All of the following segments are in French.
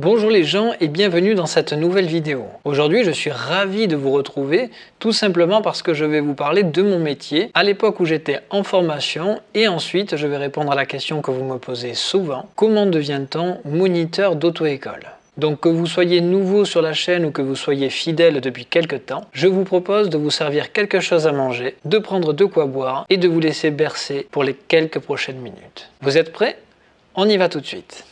Bonjour les gens et bienvenue dans cette nouvelle vidéo. Aujourd'hui je suis ravi de vous retrouver tout simplement parce que je vais vous parler de mon métier à l'époque où j'étais en formation et ensuite je vais répondre à la question que vous me posez souvent. Comment devient-on moniteur d'auto-école? Donc que vous soyez nouveau sur la chaîne ou que vous soyez fidèle depuis quelques temps, je vous propose de vous servir quelque chose à manger, de prendre de quoi boire et de vous laisser bercer pour les quelques prochaines minutes. Vous êtes prêts? On y va tout de suite.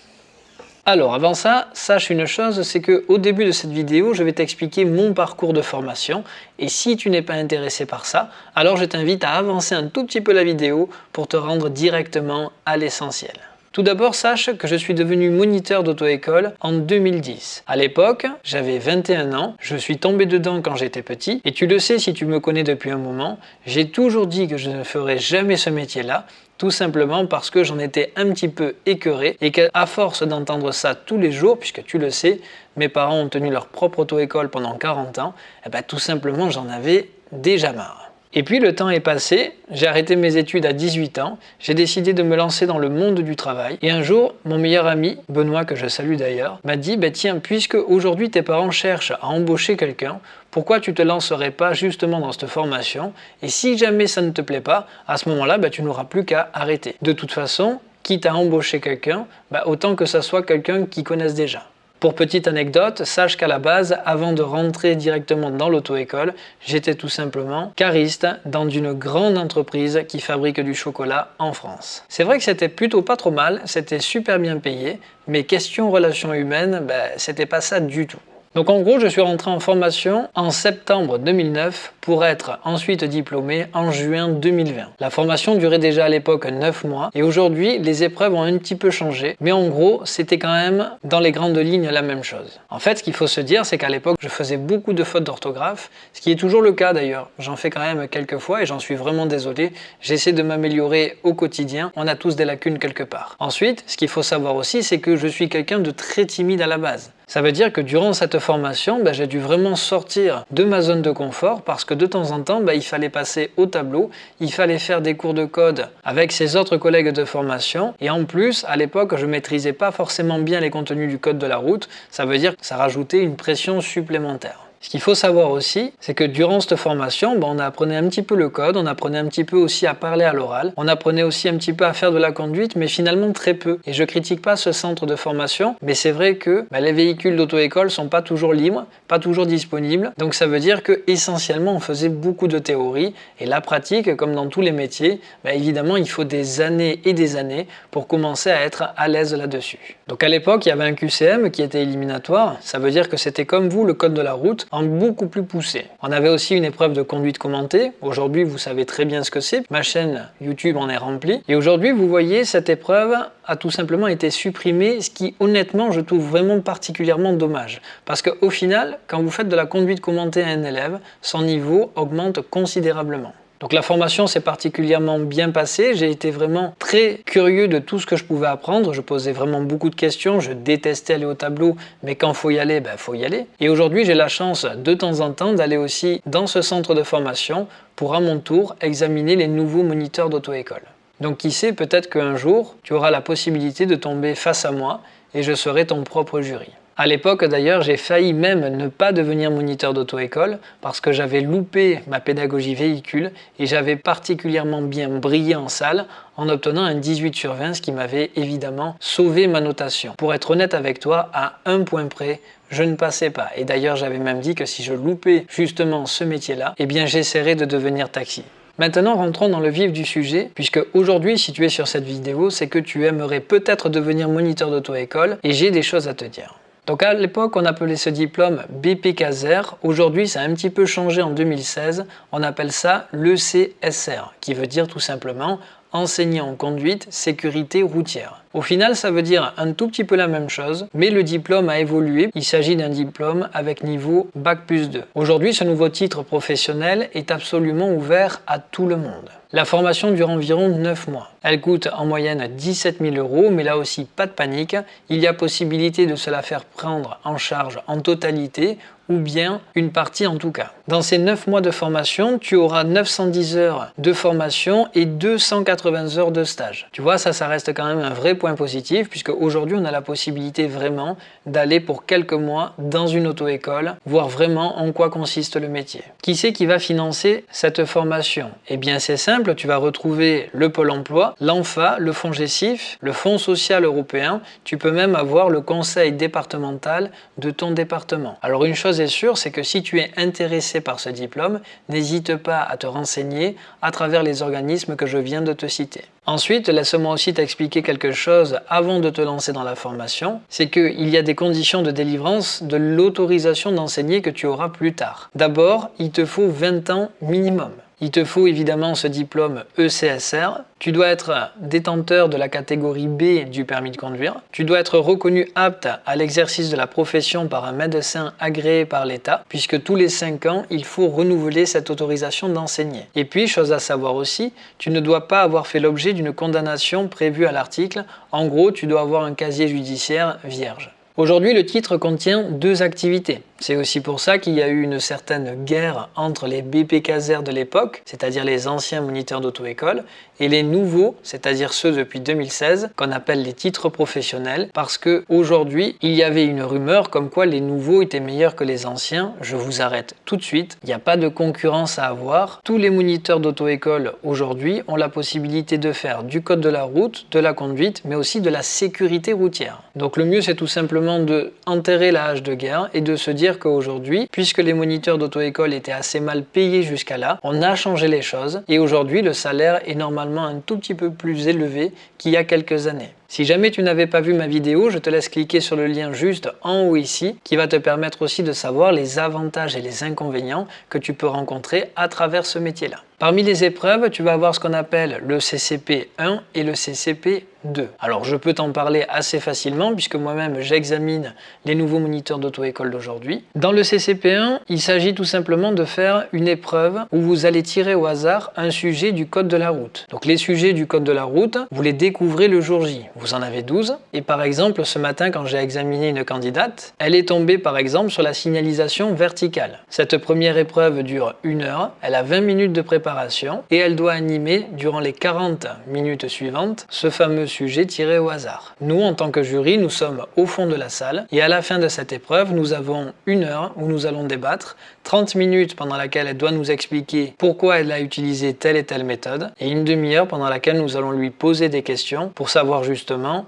Alors avant ça, sache une chose, c'est qu'au début de cette vidéo, je vais t'expliquer mon parcours de formation et si tu n'es pas intéressé par ça, alors je t'invite à avancer un tout petit peu la vidéo pour te rendre directement à l'essentiel. Tout d'abord, sache que je suis devenu moniteur d'auto-école en 2010. À l'époque, j'avais 21 ans, je suis tombé dedans quand j'étais petit, et tu le sais si tu me connais depuis un moment, j'ai toujours dit que je ne ferais jamais ce métier-là, tout simplement parce que j'en étais un petit peu écœuré et qu'à force d'entendre ça tous les jours, puisque tu le sais, mes parents ont tenu leur propre auto-école pendant 40 ans, et eh ben, tout simplement j'en avais déjà marre. Et puis le temps est passé, j'ai arrêté mes études à 18 ans, j'ai décidé de me lancer dans le monde du travail. Et un jour, mon meilleur ami, Benoît, que je salue d'ailleurs, m'a dit bah, Tiens, puisque aujourd'hui tes parents cherchent à embaucher quelqu'un, pourquoi tu te lancerais pas justement dans cette formation? Et si jamais ça ne te plaît pas, à ce moment-là, bah, tu n'auras plus qu'à arrêter. De toute façon, quitte à embaucher quelqu'un, bah, autant que ça soit quelqu'un qui connaisse déjà. Pour petite anecdote, sache qu'à la base, avant de rentrer directement dans l'auto-école, j'étais tout simplement cariste dans une grande entreprise qui fabrique du chocolat en France. C'est vrai que c'était plutôt pas trop mal, c'était super bien payé, mais question relations humaines, ben, c'était pas ça du tout. Donc en gros, je suis rentré en formation en septembre 2009 pour être ensuite diplômé en juin 2020. La formation durait déjà à l'époque 9 mois et aujourd'hui, les épreuves ont un petit peu changé, mais en gros, c'était quand même dans les grandes lignes la même chose. En fait, ce qu'il faut se dire, c'est qu'à l'époque, je faisais beaucoup de fautes d'orthographe, ce qui est toujours le cas d'ailleurs. J'en fais quand même quelques fois et j'en suis vraiment désolé. J'essaie de m'améliorer au quotidien. On a tous des lacunes quelque part. Ensuite, ce qu'il faut savoir aussi, c'est que je suis quelqu'un de très timide à la base. Ça veut dire que durant cette formation, ben, j'ai dû vraiment sortir de ma zone de confort parce que de temps en temps, ben, il fallait passer au tableau, il fallait faire des cours de code avec ses autres collègues de formation et en plus, à l'époque, je maîtrisais pas forcément bien les contenus du code de la route, ça veut dire que ça rajoutait une pression supplémentaire. Ce qu'il faut savoir aussi, c'est que durant cette formation, ben, on apprenait un petit peu le code, on apprenait un petit peu aussi à parler à l'oral, on apprenait aussi un petit peu à faire de la conduite, mais finalement très peu. Et je critique pas ce centre de formation, mais c'est vrai que ben, les véhicules d'auto-école sont pas toujours libres, pas toujours disponibles, donc ça veut dire que essentiellement on faisait beaucoup de théorie, et la pratique, comme dans tous les métiers, ben, évidemment il faut des années et des années pour commencer à être à l'aise là-dessus. Donc à l'époque, il y avait un QCM qui était éliminatoire, ça veut dire que c'était comme vous le code de la route, beaucoup plus poussé. On avait aussi une épreuve de conduite commentée. Aujourd'hui, vous savez très bien ce que c'est. Ma chaîne YouTube en est remplie. Et aujourd'hui, vous voyez, cette épreuve a tout simplement été supprimée, ce qui honnêtement, je trouve vraiment particulièrement dommage. Parce qu'au final, quand vous faites de la conduite commentée à un élève, son niveau augmente considérablement. Donc la formation s'est particulièrement bien passée, j'ai été vraiment très curieux de tout ce que je pouvais apprendre, je posais vraiment beaucoup de questions, je détestais aller au tableau, mais quand faut y aller, ben faut y aller. Et aujourd'hui j'ai la chance de temps en temps d'aller aussi dans ce centre de formation pour à mon tour examiner les nouveaux moniteurs d'auto-école. Donc qui sait, peut-être qu'un jour, tu auras la possibilité de tomber face à moi et je serai ton propre jury. À l'époque d'ailleurs, j'ai failli même ne pas devenir moniteur d'auto-école parce que j'avais loupé ma pédagogie véhicule et j'avais particulièrement bien brillé en salle en obtenant un 18 sur 20, ce qui m'avait évidemment sauvé ma notation. Pour être honnête avec toi, à un point près, je ne passais pas. Et d'ailleurs, j'avais même dit que si je loupais justement ce métier-là, eh bien j'essaierais de devenir taxi. Maintenant, rentrons dans le vif du sujet, puisque aujourd'hui, si tu es sur cette vidéo, c'est que tu aimerais peut-être devenir moniteur d'auto-école et j'ai des choses à te dire. Donc à l'époque, on appelait ce diplôme BPKZR. Aujourd'hui, ça a un petit peu changé en 2016. On appelle ça l'ECSR, qui veut dire tout simplement enseignant en conduite sécurité routière. Au final, ça veut dire un tout petit peu la même chose, mais le diplôme a évolué. Il s'agit d'un diplôme avec niveau Bac plus 2. Aujourd'hui, ce nouveau titre professionnel est absolument ouvert à tout le monde. La formation dure environ 9 mois. Elle coûte en moyenne 17 000 euros, mais là aussi, pas de panique. Il y a possibilité de se la faire prendre en charge en totalité ou bien une partie en tout cas. Dans ces 9 mois de formation, tu auras 910 heures de formation et 280 heures de stage. Tu vois, ça, ça reste quand même un vrai point positif puisque aujourd'hui on a la possibilité vraiment d'aller pour quelques mois dans une auto-école, voir vraiment en quoi consiste le métier. Qui c'est qui va financer cette formation? Eh bien c'est simple, tu vas retrouver le Pôle emploi, l'ANFA, le Fonds GESIF, le Fonds social européen, tu peux même avoir le conseil départemental de ton département. Alors une chose est sûre, c'est que si tu es intéressé par ce diplôme, n'hésite pas à te renseigner à travers les organismes que je viens de te citer. Ensuite, laisse-moi aussi t'expliquer quelque chose avant de te lancer dans la formation, c'est qu'il y a des conditions de délivrance de l'autorisation d'enseigner que tu auras plus tard. D'abord, il te faut 20 ans minimum. Il te faut évidemment ce diplôme ECSR. Tu dois être détenteur de la catégorie B du permis de conduire. Tu dois être reconnu apte à l'exercice de la profession par un médecin agréé par l'État, puisque tous les 5 ans, il faut renouveler cette autorisation d'enseigner. Et puis, chose à savoir aussi, tu ne dois pas avoir fait l'objet d'une condamnation prévue à l'article. En gros, tu dois avoir un casier judiciaire vierge. Aujourd'hui, le titre contient deux activités. C'est aussi pour ça qu'il y a eu une certaine guerre entre les BPKZR de l'époque, c'est-à-dire les anciens moniteurs d'auto-école, et les nouveaux, c'est-à-dire ceux depuis 2016, qu'on appelle les titres professionnels, parce que aujourd'hui, il y avait une rumeur comme quoi les nouveaux étaient meilleurs que les anciens. Je vous arrête tout de suite, il n'y a pas de concurrence à avoir. Tous les moniteurs d'auto-école aujourd'hui ont la possibilité de faire du code de la route, de la conduite, mais aussi de la sécurité routière. Donc le mieux, c'est tout simplement de enterrer la hache de guerre et de se dire qu'aujourd'hui, puisque les moniteurs d'auto-école étaient assez mal payés jusqu'à là, on a changé les choses et aujourd'hui le salaire est normalement un tout petit peu plus élevé qu'il y a quelques années. Si jamais tu n'avais pas vu ma vidéo, je te laisse cliquer sur le lien juste en haut ici qui va te permettre aussi de savoir les avantages et les inconvénients que tu peux rencontrer à travers ce métier-là. Parmi les épreuves, tu vas avoir ce qu'on appelle le CCP 1 et le CCP 2. Alors je peux t'en parler assez facilement puisque moi-même j'examine les nouveaux moniteurs d'auto-école d'aujourd'hui. Dans le CCP 1, il s'agit tout simplement de faire une épreuve où vous allez tirer au hasard un sujet du code de la route. Donc les sujets du code de la route, vous les découvrez le jour J. Vous en avez 12. Et par exemple, ce matin quand j'ai examiné une candidate, elle est tombée par exemple sur la signalisation verticale. Cette première épreuve dure une heure, elle a 20 minutes de préparation et elle doit animer durant les 40 minutes suivantes ce fameux sujet tiré au hasard. Nous, en tant que jury, nous sommes au fond de la salle et à la fin de cette épreuve, nous avons une heure où nous allons débattre, 30 minutes pendant laquelle elle doit nous expliquer pourquoi elle a utilisé telle et telle méthode et une demi-heure pendant laquelle nous allons lui poser des questions pour savoir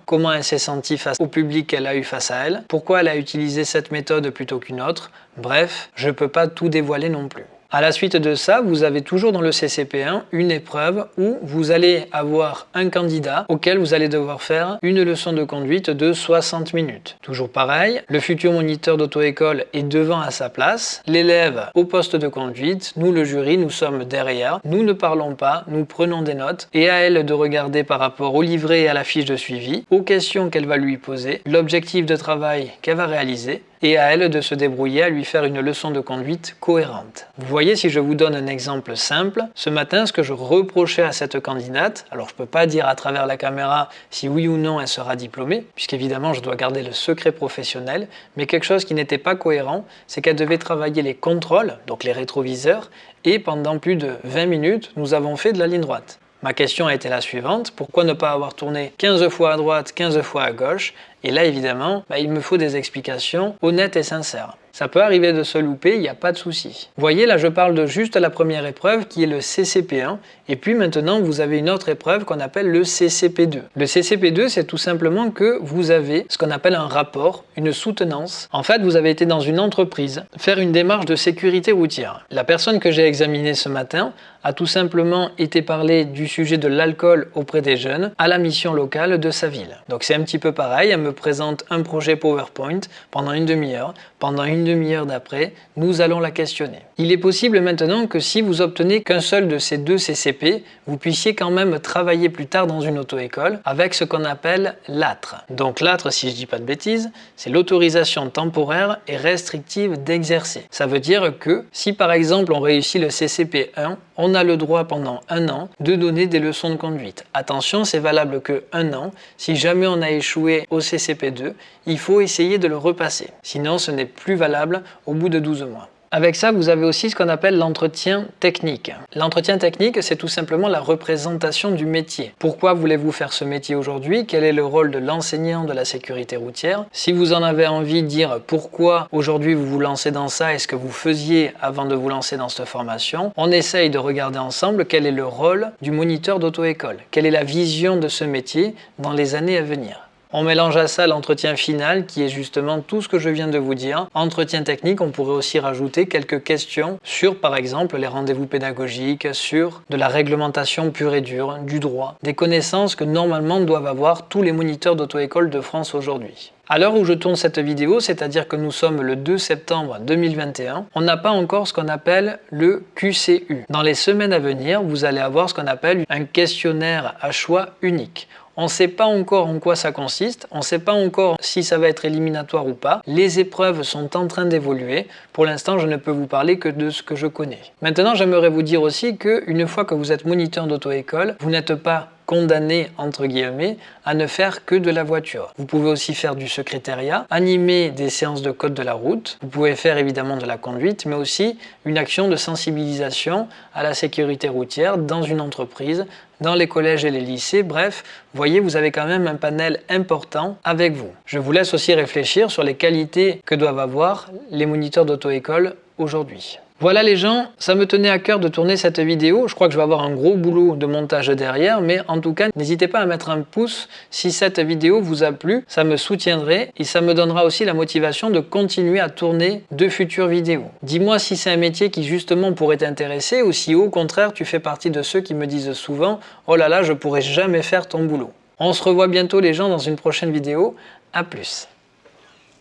comment elle s'est sentie face au public qu'elle a eu face à elle, pourquoi elle a utilisé cette méthode plutôt qu'une autre. Bref, je ne peux pas tout dévoiler non plus. À la suite de ça, vous avez toujours dans le CCP1 une épreuve où vous allez avoir un candidat auquel vous allez devoir faire une leçon de conduite de 60 minutes. Toujours pareil, le futur moniteur d'auto-école est devant à sa place, l'élève au poste de conduite, nous le jury, nous sommes derrière, nous ne parlons pas, nous prenons des notes. Et à elle de regarder par rapport au livret et à la fiche de suivi, aux questions qu'elle va lui poser, l'objectif de travail qu'elle va réaliser et à elle de se débrouiller à lui faire une leçon de conduite cohérente. Vous voyez, si je vous donne un exemple simple, ce matin, ce que je reprochais à cette candidate, alors je ne peux pas dire à travers la caméra si oui ou non elle sera diplômée, puisqu'évidemment je dois garder le secret professionnel, mais quelque chose qui n'était pas cohérent, c'est qu'elle devait travailler les contrôles, donc les rétroviseurs, et pendant plus de 20 minutes, nous avons fait de la ligne droite. Ma question a été la suivante, pourquoi ne pas avoir tourné 15 fois à droite, 15 fois à gauche Et là évidemment, bah, il me faut des explications honnêtes et sincères. Ça peut arriver de se louper, il n'y a pas de souci. Voyez, là je parle de juste la première épreuve qui est le CCP1 et puis maintenant vous avez une autre épreuve qu'on appelle le CCP2. Le CCP2 c'est tout simplement que vous avez ce qu'on appelle un rapport, une soutenance. En fait vous avez été dans une entreprise faire une démarche de sécurité routière. La personne que j'ai examinée ce matin a tout simplement été parler du sujet de l'alcool auprès des jeunes à la mission locale de sa ville. Donc c'est un petit peu pareil, elle me présente un projet PowerPoint pendant une demi-heure. Pendant une demi-heure d'après, nous allons la questionner. Il est possible maintenant que si vous obtenez qu'un seul de ces deux CCP, vous puissiez quand même travailler plus tard dans une auto-école avec ce qu'on appelle l'ATRE. Donc l'ATRE, si je dis pas de bêtises, c'est l'autorisation temporaire et restrictive d'exercer. Ça veut dire que si par exemple on réussit le CCP 1, on a le droit pendant un an de donner des leçons de conduite. Attention, c'est valable que un an. Si jamais on a échoué au CCP2, il faut essayer de le repasser. Sinon, ce n'est plus valable au bout de 12 mois. Avec ça, vous avez aussi ce qu'on appelle l'entretien technique. L'entretien technique, c'est tout simplement la représentation du métier. Pourquoi voulez-vous faire ce métier aujourd'hui? Quel est le rôle de l'enseignant de la sécurité routière? Si vous en avez envie, de dire pourquoi aujourd'hui vous vous lancez dans ça et ce que vous faisiez avant de vous lancer dans cette formation, on essaye de regarder ensemble quel est le rôle du moniteur d'auto-école. Quelle est la vision de ce métier dans les années à venir? On mélange à ça l'entretien final qui est justement tout ce que je viens de vous dire. Entretien technique, on pourrait aussi rajouter quelques questions sur par exemple les rendez-vous pédagogiques, sur de la réglementation pure et dure, du droit, des connaissances que normalement doivent avoir tous les moniteurs d'auto-école de France aujourd'hui. À l'heure où je tourne cette vidéo, c'est-à-dire que nous sommes le 2 septembre 2021, on n'a pas encore ce qu'on appelle le QCU. Dans les semaines à venir, vous allez avoir ce qu'on appelle un questionnaire à choix unique. On ne sait pas encore en quoi ça consiste, on ne sait pas encore si ça va être éliminatoire ou pas. Les épreuves sont en train d'évoluer. Pour l'instant, je ne peux vous parler que de ce que je connais. Maintenant, j'aimerais vous dire aussi qu'une fois que vous êtes moniteur d'auto-école, vous n'êtes pas condamné, entre guillemets, à ne faire que de la voiture. Vous pouvez aussi faire du secrétariat, animer des séances de code de la route, vous pouvez faire évidemment de la conduite, mais aussi une action de sensibilisation à la sécurité routière dans une entreprise, dans les collèges et les lycées, bref, voyez, vous avez quand même un panel important avec vous. Je vous laisse aussi réfléchir sur les qualités que doivent avoir les moniteurs d'auto-école aujourd'hui. Voilà les gens, ça me tenait à cœur de tourner cette vidéo. Je crois que je vais avoir un gros boulot de montage derrière, mais en tout cas, n'hésitez pas à mettre un pouce si cette vidéo vous a plu. Ça me soutiendrait et ça me donnera aussi la motivation de continuer à tourner de futures vidéos. Dis-moi si c'est un métier qui justement pourrait t'intéresser ou si au contraire tu fais partie de ceux qui me disent souvent « Oh là là, je pourrais jamais faire ton boulot ». On se revoit bientôt les gens dans une prochaine vidéo. À plus